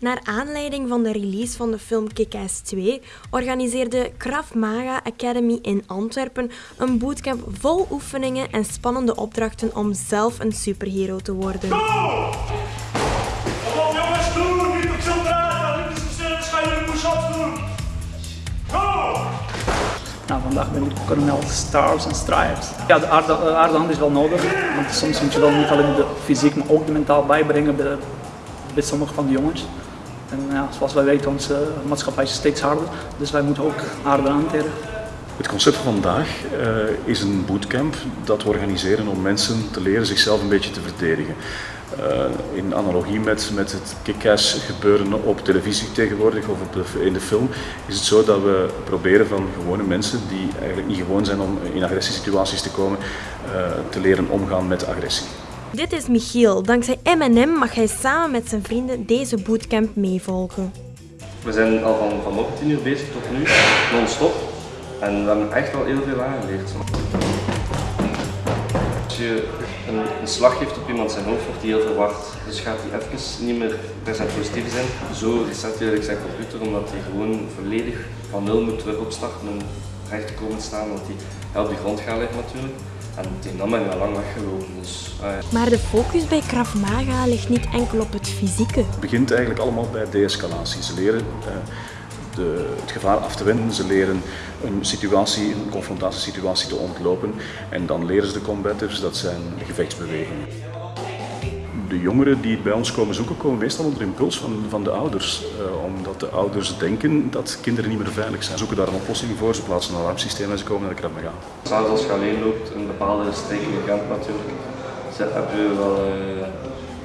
Naar aanleiding van de release van de film Kick-Ass 2 organiseerde Krav Maga Academy in Antwerpen een bootcamp vol oefeningen en spannende opdrachten om zelf een superhero te worden. Kom op jongens, doen! Niet op zo'n draad! Niet te snel, ga jullie push-ups doen! Go! Nou, vandaag ben ik kolonel Stars en Stripes. Ja, de aarde, de aarde hand is wel nodig, want soms moet je wel niet alleen de fysiek, maar ook de mentaal bijbrengen bij, bij sommige van de jongens. En ja, zoals wij weten, onze maatschappij is steeds harder, dus wij moeten ook harder hanteren. Het concept van vandaag uh, is een bootcamp dat we organiseren om mensen te leren zichzelf een beetje te verdedigen. Uh, in analogie met, met het kick-ass gebeuren op televisie tegenwoordig of op in de film, is het zo dat we proberen van gewone mensen die eigenlijk niet gewoon zijn om in agressiesituaties te komen, te leren omgaan met agressie. Dit is Michiel. Dankzij M&M mag hij samen met zijn vrienden deze bootcamp meevolgen. We zijn al van vanochtend 10 uur bezig tot nu, non-stop. En we hebben echt wel heel veel aangeleerd. Als je een, een, slag geeft op iemand zijn hoofd, wordt hij heel verward. Dus gaat hij even niet meer present positief zijn. Zo reset hij zijn computer, omdat hij gewoon volledig van nul moet terug opstarten recht te komen staan. Want hij op de grond gaat liggen natuurlijk. En dan ben ik al lang weggelopen. Dus, uh. Maar de focus bij Krav Maga ligt niet enkel op het fysieke. Het begint eigenlijk allemaal bij de-escalatie. Ze leren uh, de, het gevaar af te wenden, ze leren een situatie, een confrontatiesituatie te ontlopen en dan leren ze de combatives, dat zijn gevechtsbewegingen. De jongeren die bij ons komen zoeken, komen meestal onder impuls van, van de ouders. Uh, omdat de ouders denken dat kinderen niet meer veilig zijn. Ze zoeken daar een oplossing voor, ze plaatsen een alarmsysteem en ze komen naar de Krav Maga. Zelfs als je alleen loopt, een bepaalde in Gent natuurlijk, heb je wel uh,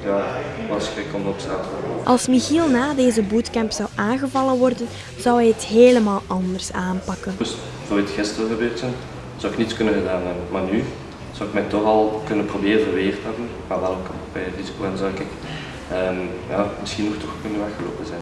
ja, wat schrik om op straat Als Michiel na deze bootcamp zou aangevallen worden, zou hij het helemaal anders aanpakken. Dus voor het gisteren gebeurd zijn, zou ik niets kunnen gedaan hebben. Maar nu zou ik mij toch al kunnen proberen verweerd hebben, maar wel bij risico en zou ik um, ja, misschien nog toch kunnen weggelopen zijn.